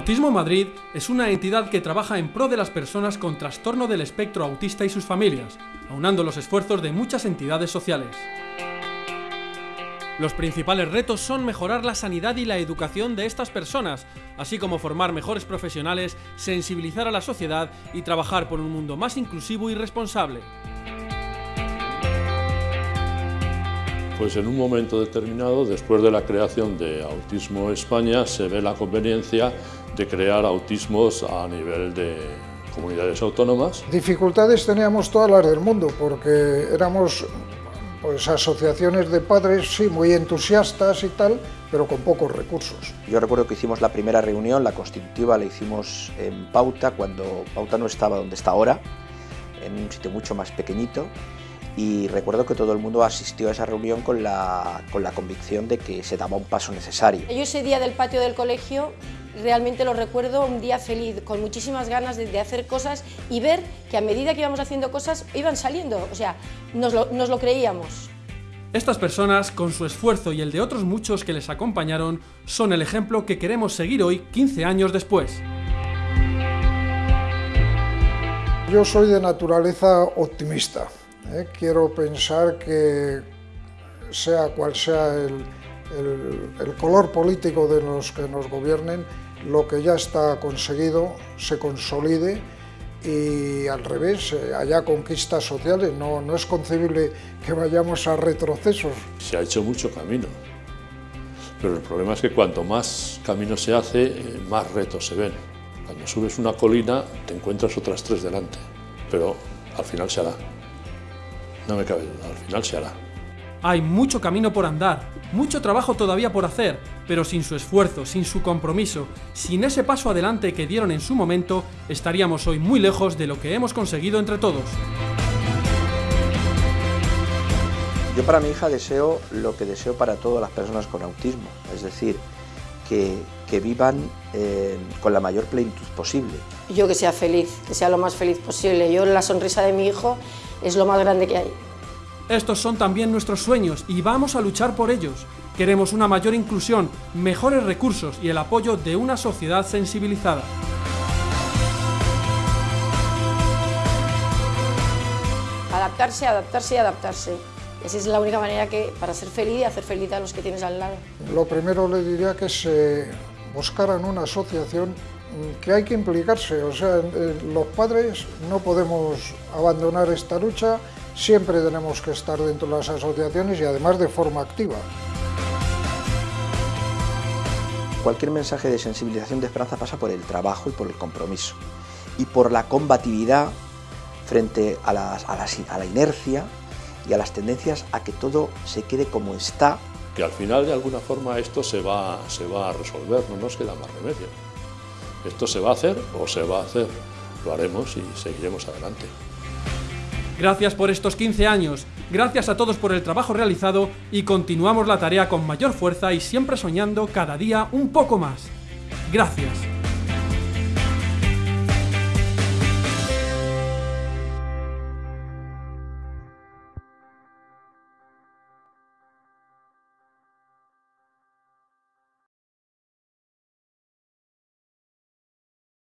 Autismo Madrid es una entidad que trabaja en pro de las personas con trastorno del espectro autista y sus familias, aunando los esfuerzos de muchas entidades sociales. Los principales retos son mejorar la sanidad y la educación de estas personas, así como formar mejores profesionales, sensibilizar a la sociedad y trabajar por un mundo más inclusivo y responsable. Pues en un momento determinado, después de la creación de Autismo España, se ve la conveniencia de crear autismos a nivel de comunidades autónomas. Dificultades teníamos todas las del mundo, porque éramos pues, asociaciones de padres, sí, muy entusiastas y tal, pero con pocos recursos. Yo recuerdo que hicimos la primera reunión, la constitutiva, la hicimos en Pauta, cuando Pauta no estaba donde está ahora, en un sitio mucho más pequeñito, y recuerdo que todo el mundo asistió a esa reunión con la, con la convicción de que se daba un paso necesario. Yo ese día del patio del colegio realmente lo recuerdo un día feliz, con muchísimas ganas de, de, hacer cosas y ver que a medida que íbamos haciendo cosas iban saliendo, o sea, nos lo, nos lo creíamos. Estas personas, con su esfuerzo y el de otros muchos que les acompañaron, son el ejemplo que queremos seguir hoy, 15 años después. Yo soy de naturaleza optimista. ¿eh? Quiero pensar que sea cual sea el, el, el, color político de los que nos gobiernen, lo que ya está conseguido se consolide y al revés, eh, haya conquistas sociales, no, no es concebible que vayamos a retrocesos. Se ha hecho mucho camino, pero el problema es que cuanto más camino se hace, eh, más retos se ven. Cuando subes una colina te encuentras otras tres delante, pero al final se hará. No me cabe duda, al final se hará. Hay mucho camino por andar, mucho trabajo todavía por hacer, pero sin su esfuerzo, sin su compromiso, sin ese paso adelante que dieron en su momento, estaríamos hoy muy lejos de lo que hemos conseguido entre todos. Yo para mi hija deseo lo que deseo para todas las personas con autismo, es decir, que, que vivan eh, con la mayor plenitud posible. Yo que sea feliz, que sea lo más feliz posible. Yo la sonrisa de mi hijo es lo más grande que hay. Estos son también nuestros sueños y vamos a luchar por ellos. Queremos una mayor inclusión, mejores recursos y el apoyo de una sociedad sensibilizada. Adaptarse, adaptarse y adaptarse. Esa es la única manera que para ser feliz y hacer feliz a los que tienes al lado. Lo primero le diría que se buscaran una asociación que hay que implicarse, o sea, los padres no podemos abandonar esta lucha siempre tenemos que estar dentro de las asociaciones y además de forma activa. Cualquier mensaje de sensibilización de esperanza pasa por el trabajo y por el compromiso y por la combatividad frente a, las, a, las, a la inercia y a las tendencias a que todo se quede como está. Que al final de alguna forma esto se va, se va a resolver, no nos queda más remedio. Esto se va a hacer o se va a hacer, lo haremos y seguiremos adelante. Gracias por estos 15 años, gracias a todos por el trabajo realizado y continuamos la tarea con mayor fuerza y siempre soñando cada día un poco más. Gracias.